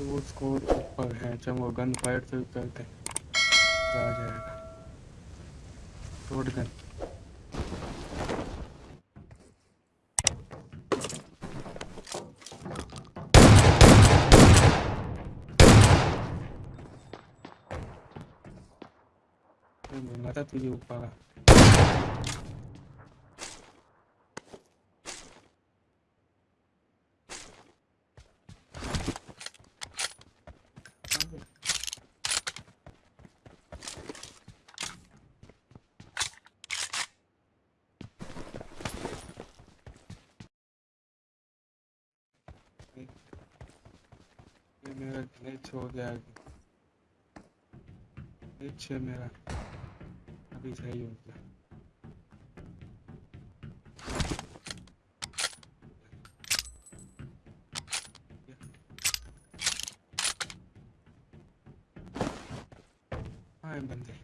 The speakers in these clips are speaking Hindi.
तो उसको ऊपर है, जब वो गन फायर तो करते आ जाएगा। रोड गन बोला था तुझे ऊपर। ग्लिच हो गया ग्लिच है मेरा। अभी सही हो गया हाँ। बंदे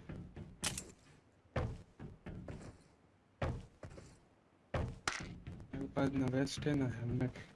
मेरे पास ना वेस्ट है, ना हेलमेट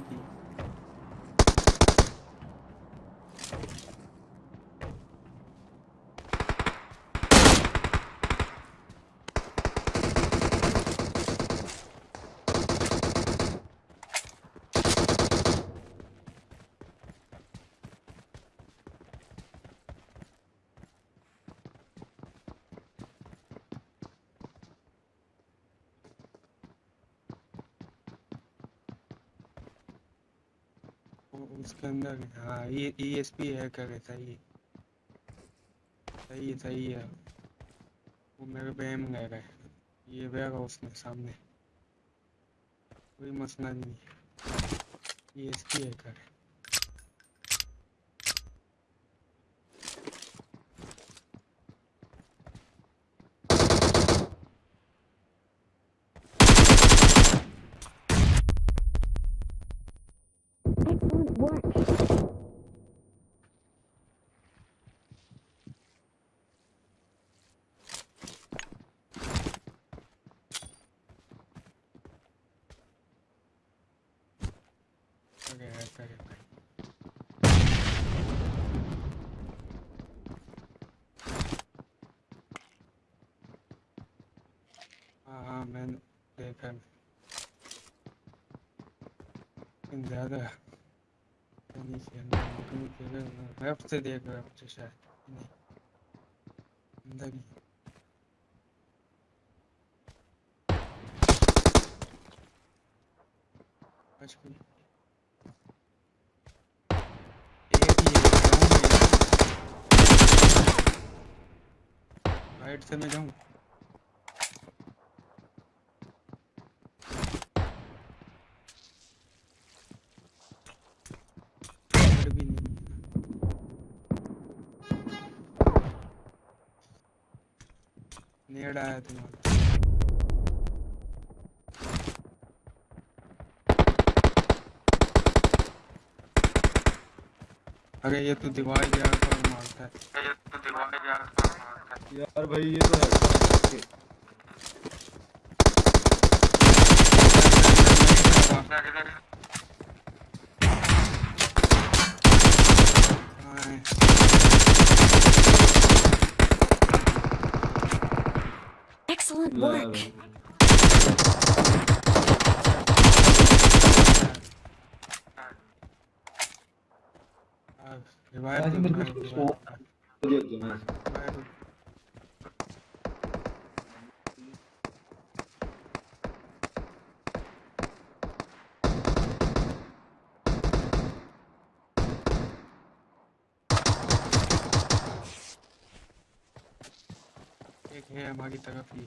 मेरे ही अंदर हाँ ये ई एस पी है सही है। सही है सही है। वो मेरे है। ये सामने। कोई मसला नहीं ई एस पी है कर Excellent work! करे है करे हाँ हाँ मैंने देखा लेकिन ज़्यादा नहीं लेफ़्ट से देख रहा मुझे शायद नहीं अंदर ही बच गई एक ही है राइट से मैं जाऊँ भी नहीं नेड आया तुम्हारा अरे ये तो दीवार के आस पास मारता है। ये तो दीवार आस पास मारता है यार भाई ये तो है हाँ Claro. है हमारी तरफ़ ही।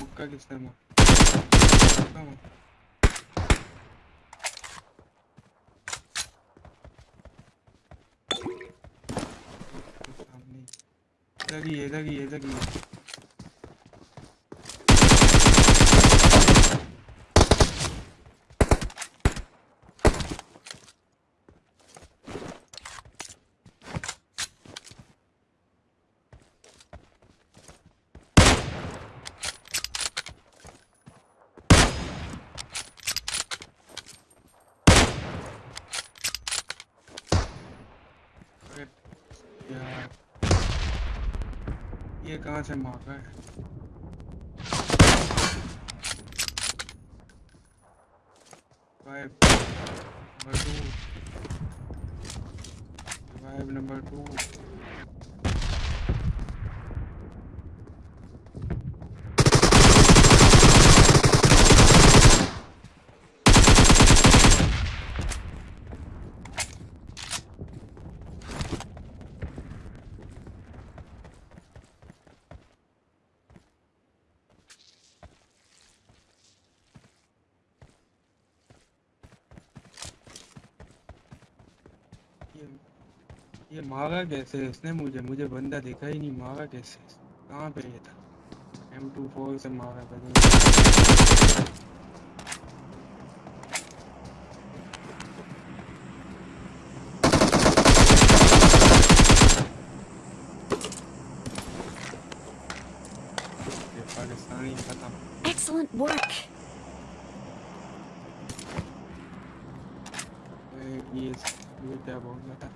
मुक्का किसने मारा इधर ही इधर ही इधर ही है। अरे यार ये कहाँ से मार है two. Revive ये मारा कैसे इसने मुझे? मुझे बंदा दिखा ही नहीं मारा कैसे कहाँ पे ये था? एम टू फोर से मारा था। पाकिस्तानी खत्म ये ये क्या बोल रहा था?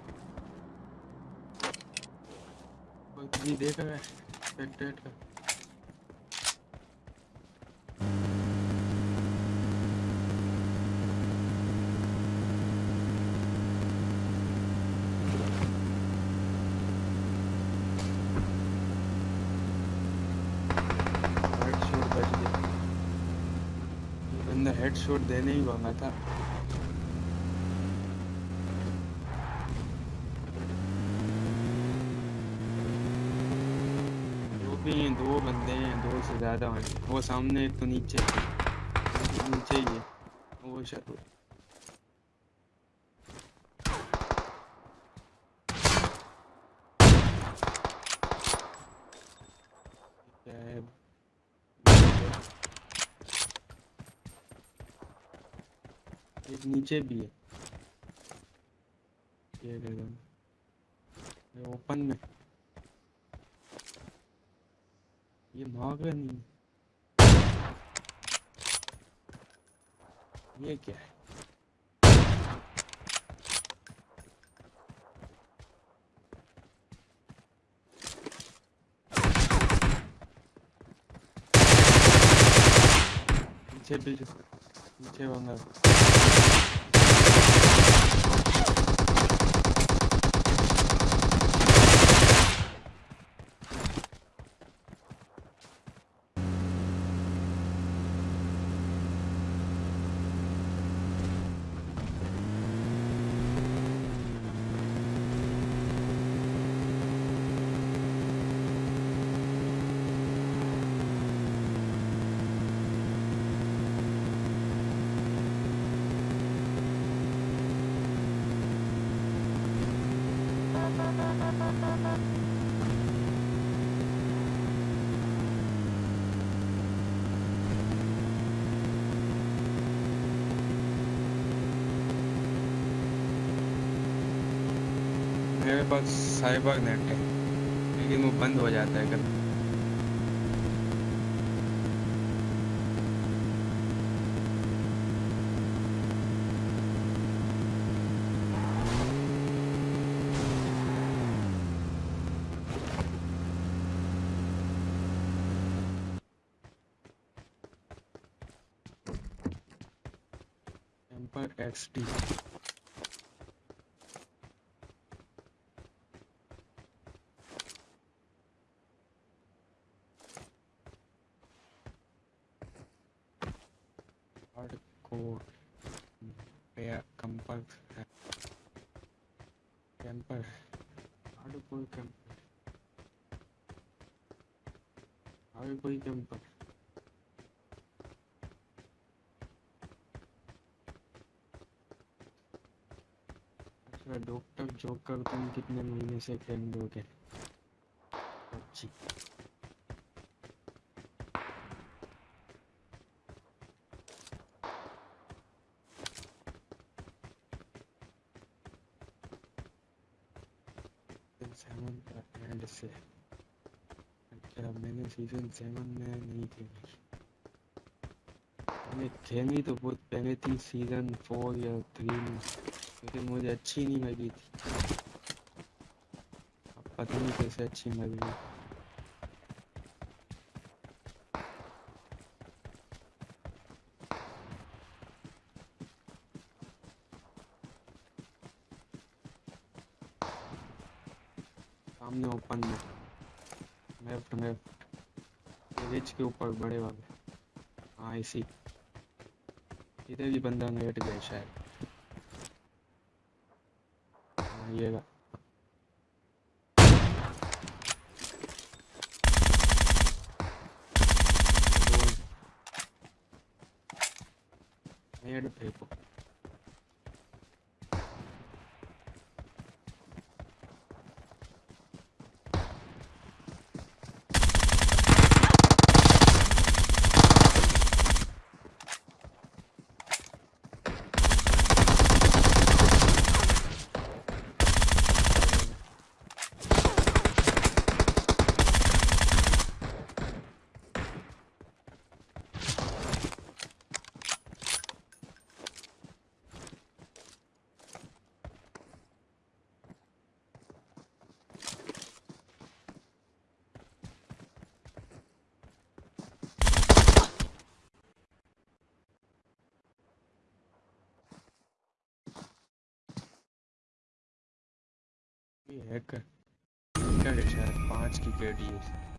नहीं देख रहा है। का ये बंदा हेडशॉट देने ही वाला था दो भी हैं दो बंदे हैं दो से ज़्यादा हैं वो सामने एक तो नीचे नीचे ही है। वो शायद एक नीचे भी है। ये ओपन में। ये भाग रहा नहीं। ये क्या है? पीछे पीछे पीछे बंदा मेरे पास साइबर नेट है लेकिन वो बंद हो जाता है कभी। एक्स टी कंपर है कैंपर है आगे कोई कैंपर आगे कोई कैंपर अच्छा डॉक्टर जोकर तुम कितने महीने से हो गए अच्छी सेवन का अच्छा मैंने सीज़न सेवन में नहीं खेली। मैंने खेली तो बहुत पहले थी सीज़न फोर या थ्री में लेकिन मुझे अच्छी नहीं लगी थी। अब पता नहीं कैसे अच्छी लग। सामने ओपन में लेफ़्ट लेफ़्ट रिच के ऊपर बड़े वाले। हाँ इसी। इधर भी बंदा लेट गया शायद। हाँ ये। नेड फेंको हैकर है शायद पाँच की है।